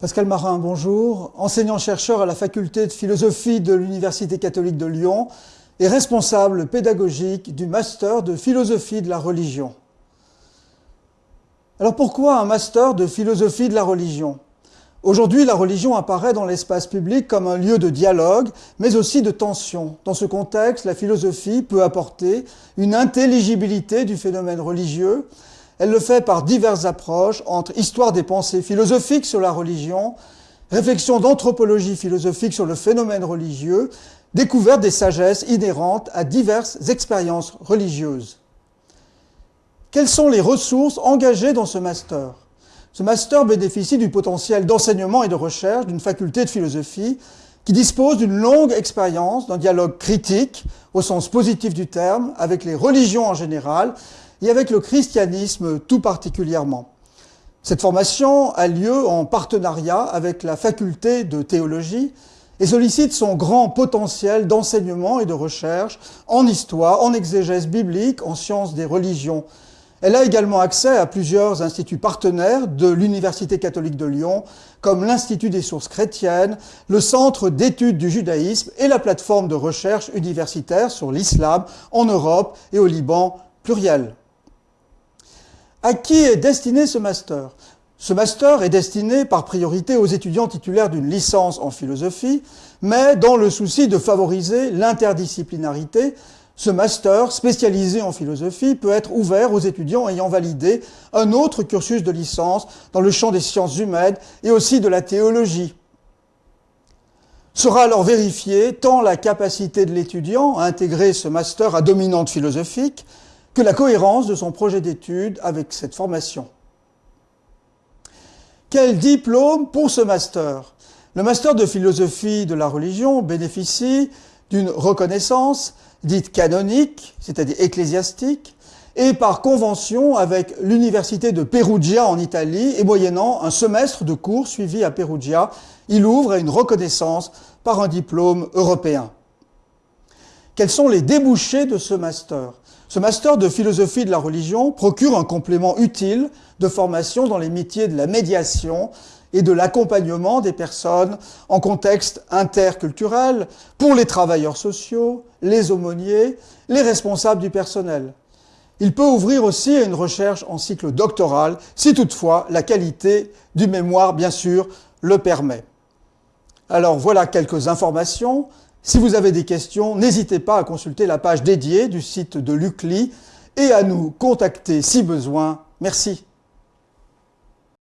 Pascal Marin, bonjour. Enseignant-chercheur à la faculté de philosophie de l'Université catholique de Lyon et responsable pédagogique du master de philosophie de la religion. Alors pourquoi un master de philosophie de la religion? Aujourd'hui, la religion apparaît dans l'espace public comme un lieu de dialogue, mais aussi de tension. Dans ce contexte, la philosophie peut apporter une intelligibilité du phénomène religieux elle le fait par diverses approches entre histoire des pensées philosophiques sur la religion, réflexion d'anthropologie philosophique sur le phénomène religieux, découverte des sagesses inhérentes à diverses expériences religieuses. Quelles sont les ressources engagées dans ce master? Ce master bénéficie du potentiel d'enseignement et de recherche d'une faculté de philosophie qui dispose d'une longue expérience d'un dialogue critique, au sens positif du terme, avec les religions en général et avec le christianisme tout particulièrement. Cette formation a lieu en partenariat avec la faculté de théologie et sollicite son grand potentiel d'enseignement et de recherche en histoire, en exégèse biblique, en sciences des religions. Elle a également accès à plusieurs instituts partenaires de l'Université catholique de Lyon, comme l'Institut des sources chrétiennes, le Centre d'études du judaïsme et la plateforme de recherche universitaire sur l'islam en Europe et au Liban pluriel. À qui est destiné ce master? Ce master est destiné par priorité aux étudiants titulaires d'une licence en philosophie, mais dans le souci de favoriser l'interdisciplinarité, ce master spécialisé en philosophie peut être ouvert aux étudiants ayant validé un autre cursus de licence dans le champ des sciences humaines et aussi de la théologie. Sera alors vérifiée tant la capacité de l'étudiant à intégrer ce master à dominante philosophique que la cohérence de son projet d'études avec cette formation. Quel diplôme pour ce master? Le master de philosophie de la religion bénéficie d'une reconnaissance dite canonique, c'est-à-dire ecclésiastique, et par convention avec l'université de Perugia en Italie, et moyennant un semestre de cours suivi à Perugia, il ouvre à une reconnaissance par un diplôme européen. Quels sont les débouchés de ce master? Ce master de philosophie de la religion procure un complément utile de formation dans les métiers de la médiation et de l'accompagnement des personnes en contexte interculturel pour les travailleurs sociaux, les aumôniers, les responsables du personnel. Il peut ouvrir aussi à une recherche en cycle doctoral, si toutefois la qualité du mémoire, bien sûr, le permet. Alors voilà quelques informations. Si vous avez des questions, n'hésitez pas à consulter la page dédiée du site de l'UCLI et à nous contacter si besoin. Merci.